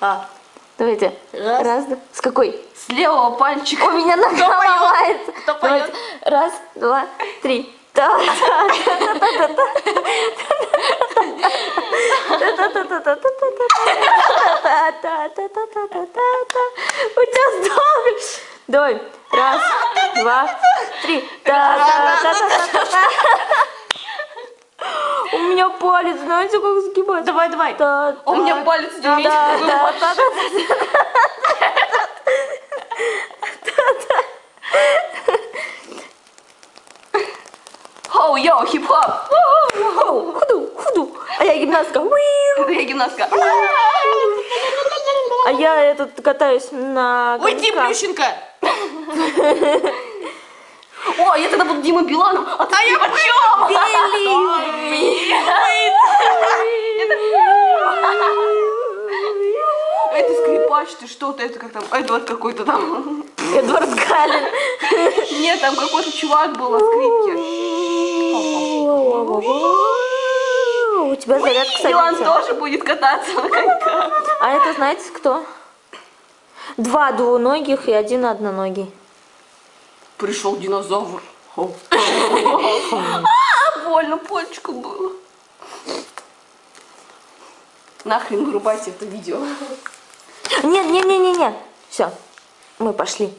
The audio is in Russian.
А. Давайте. Раз. Раз, два. С какой? С левого пальчика. У меня нога Кто ломается. Кто поет? Раз, два, три. У тебя сдохли. Давай. Раз, два, три. У меня палец, знаете, как сгибается? Давай, давай. Та- У меня та- палец умеет та- сгибаться. та- та- та- Хоу, йоу, хип-хоп. Худу, худу. А я гимнастка. Это я гимнастка. А я этот катаюсь на Уйди. Плющенко. О, я тогда буду Дима Биланом. А, ты я почему? Это скрипач, ты что-то, это как там, Эдвард какой-то там. Эдвард Галин. Нет, там какой-то чувак был на скрипке. У тебя зарядка садится. тоже будет кататься на коньках. А это знаете кто? Два двуногих и один одноногий. Пришел динозавр. А, больно, пальчику было. Нахрен вырубайте это видео. Нет, нет, нет, нет, нет. Все, мы пошли.